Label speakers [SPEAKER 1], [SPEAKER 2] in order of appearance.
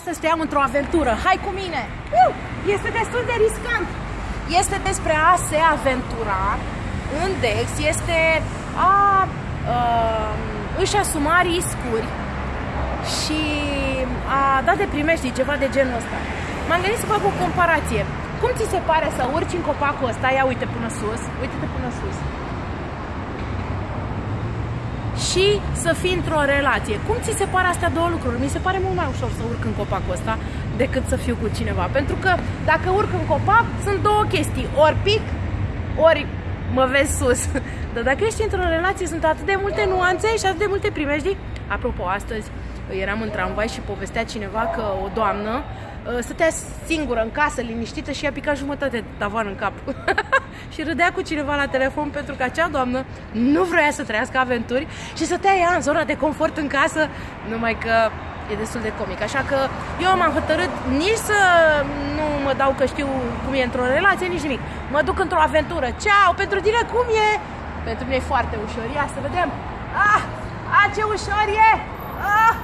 [SPEAKER 1] Astăzi te iau într-o aventură. Hai cu mine! Uh! Este destul de riscant. Este despre a se aventura în Dex, este a uh, își asuma riscuri și a da de primești ceva de genul ăsta. M-am gândit să fac o comparație. Cum ți se pare să urci în copacul ăsta? Ia uite până sus, uite-te până sus și să fii într-o relație. Cum ți se pare astea două lucruri? Mi se pare mult mai ușor să urc în copacul ăsta decât să fiu cu cineva. Pentru că dacă urc în copac, sunt două chestii. Ori pic, ori mă vezi sus. Dar dacă ești într-o relație, sunt atât de multe nuanțe și atât de multe primejdii. Apropo, astăzi eram în tramvai și povestea cineva că o doamnă uh, stătea singură în casă, liniștită și a picat jumătate de tavan în cap. și râdea cu cineva la telefon pentru că acea doamnă nu vrea să trăiască aventuri și stătea ea în zona de confort în casă, numai că e destul de comic. Așa că eu m-am hotărât nici să nu mă dau că știu cum e într-o relație, nici nimic. Mă duc într-o aventură. Ceau! Pentru tine cum e? Pentru mine e foarte ușor. Ia să vedem. Ah! Ah, ce ușor e! Ah!